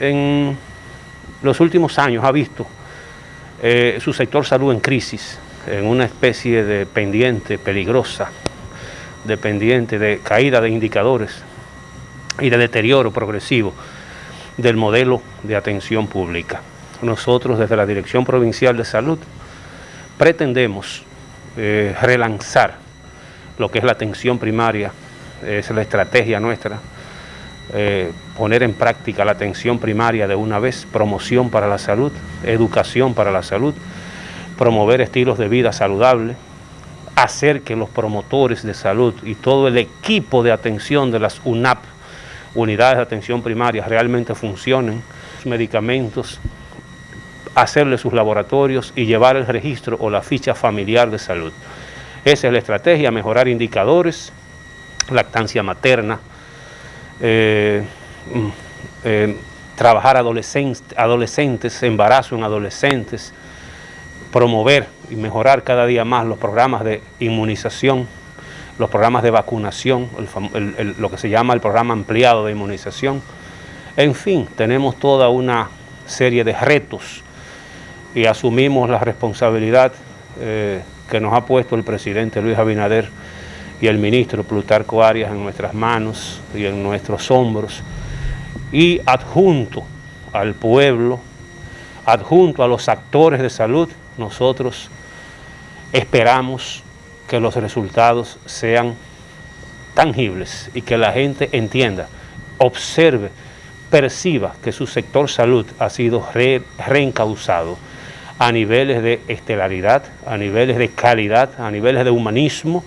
en los últimos años ha visto eh, su sector salud en crisis, en una especie de pendiente peligrosa, de pendiente de caída de indicadores y de deterioro progresivo del modelo de atención pública. Nosotros desde la Dirección Provincial de Salud pretendemos eh, relanzar lo que es la atención primaria, es la estrategia nuestra, eh, poner en práctica la atención primaria de una vez, promoción para la salud, educación para la salud, promover estilos de vida saludables, hacer que los promotores de salud y todo el equipo de atención de las UNAP, unidades de atención primaria, realmente funcionen, medicamentos, hacerle sus laboratorios y llevar el registro o la ficha familiar de salud. Esa es la estrategia, mejorar indicadores, lactancia materna, eh, mm, eh, trabajar adolescentes, adolescentes, embarazo en adolescentes, promover y mejorar cada día más los programas de inmunización, los programas de vacunación, lo que se llama el programa ampliado de inmunización. En fin, tenemos toda una serie de retos y asumimos la responsabilidad eh, que nos ha puesto el presidente Luis Abinader y el ministro Plutarco Arias en nuestras manos y en nuestros hombros y adjunto al pueblo, adjunto a los actores de salud, nosotros esperamos que los resultados sean tangibles y que la gente entienda, observe, perciba que su sector salud ha sido reencauzado a niveles de estelaridad, a niveles de calidad, a niveles de humanismo,